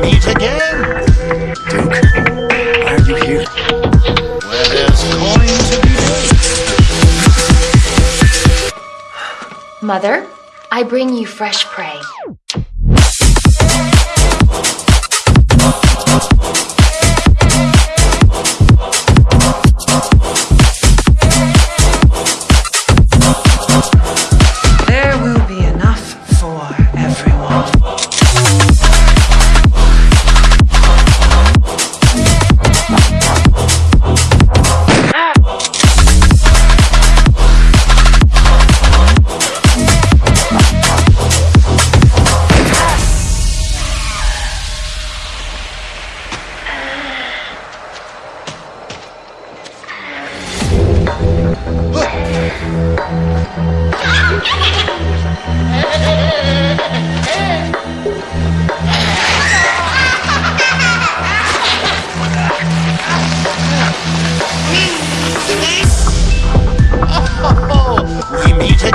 meet again. Duke, why are you here? Where there's coin to be made. Mother, I bring you fresh prey.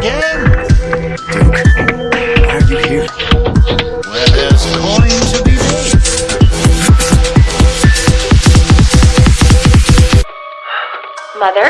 Again. Duke, why are you here? Where there's coin to be made. Mother,